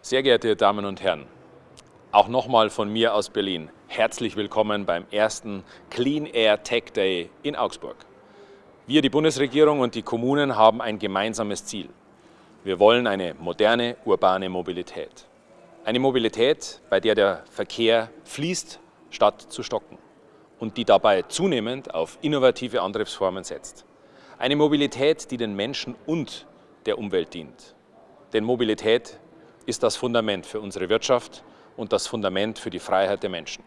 Sehr geehrte Damen und Herren, auch nochmal von mir aus Berlin. Herzlich willkommen beim ersten Clean Air Tech Day in Augsburg. Wir, die Bundesregierung und die Kommunen haben ein gemeinsames Ziel. Wir wollen eine moderne, urbane Mobilität. Eine Mobilität, bei der der Verkehr fließt, statt zu stocken und die dabei zunehmend auf innovative Antriebsformen setzt. Eine Mobilität, die den Menschen und der Umwelt dient. Denn Mobilität ist das Fundament für unsere Wirtschaft und das Fundament für die Freiheit der Menschen.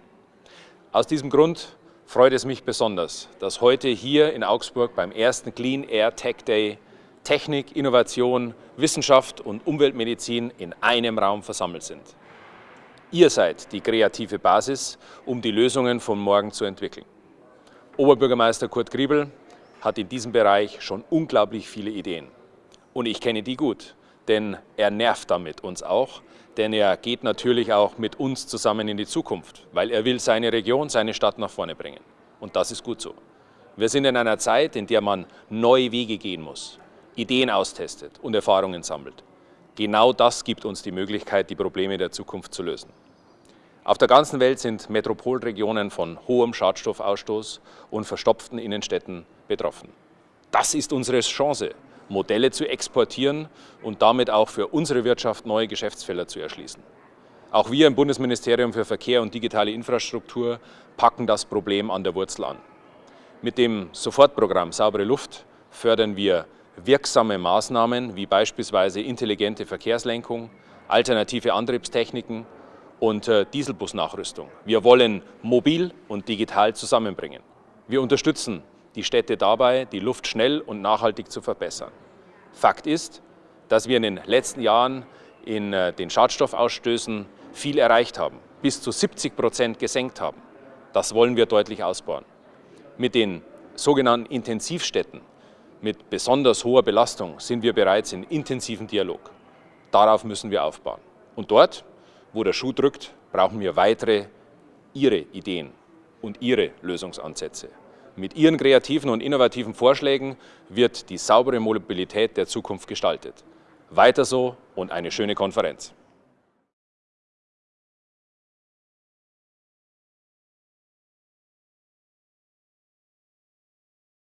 Aus diesem Grund freut es mich besonders, dass heute hier in Augsburg beim ersten Clean Air Tech Day Technik, Innovation, Wissenschaft und Umweltmedizin in einem Raum versammelt sind. Ihr seid die kreative Basis, um die Lösungen von morgen zu entwickeln. Oberbürgermeister Kurt Griebel hat in diesem Bereich schon unglaublich viele Ideen. Und ich kenne die gut denn er nervt damit uns auch, denn er geht natürlich auch mit uns zusammen in die Zukunft, weil er will seine Region, seine Stadt nach vorne bringen. Und das ist gut so. Wir sind in einer Zeit, in der man neue Wege gehen muss, Ideen austestet und Erfahrungen sammelt. Genau das gibt uns die Möglichkeit, die Probleme der Zukunft zu lösen. Auf der ganzen Welt sind Metropolregionen von hohem Schadstoffausstoß und verstopften Innenstädten betroffen. Das ist unsere Chance, Modelle zu exportieren und damit auch für unsere Wirtschaft neue Geschäftsfelder zu erschließen. Auch wir im Bundesministerium für Verkehr und digitale Infrastruktur packen das Problem an der Wurzel an. Mit dem Sofortprogramm Saubere Luft fördern wir wirksame Maßnahmen wie beispielsweise intelligente Verkehrslenkung, alternative Antriebstechniken und äh, Dieselbusnachrüstung. Wir wollen mobil und digital zusammenbringen. Wir unterstützen die Städte dabei, die Luft schnell und nachhaltig zu verbessern. Fakt ist, dass wir in den letzten Jahren in äh, den Schadstoffausstößen viel erreicht haben, bis zu 70 Prozent gesenkt haben. Das wollen wir deutlich ausbauen. Mit den sogenannten Intensivstädten mit besonders hoher Belastung sind wir bereits in intensiven Dialog. Darauf müssen wir aufbauen. Und dort, wo der Schuh drückt, brauchen wir weitere Ihre Ideen und Ihre Lösungsansätze. Mit Ihren kreativen und innovativen Vorschlägen wird die saubere Mobilität der Zukunft gestaltet. Weiter so und eine schöne Konferenz.